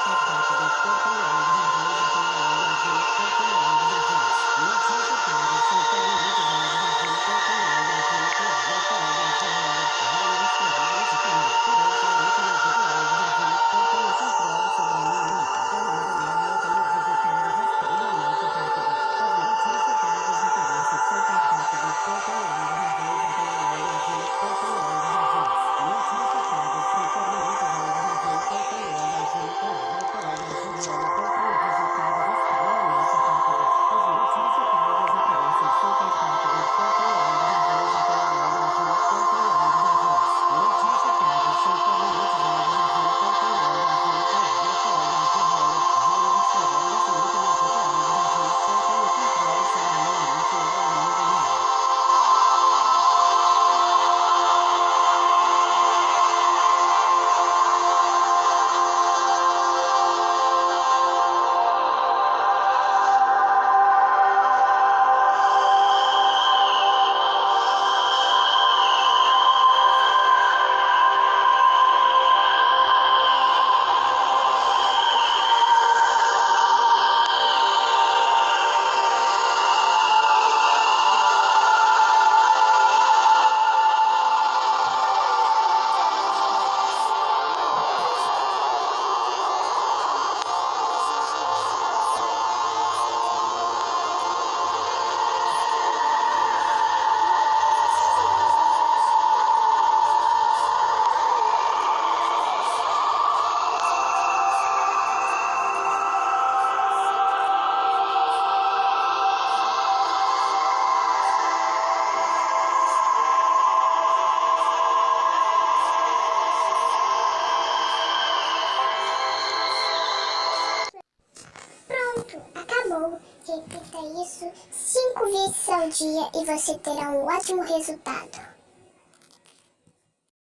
かったです。Repita isso cinco vezes ao dia e você terá um ótimo resultado.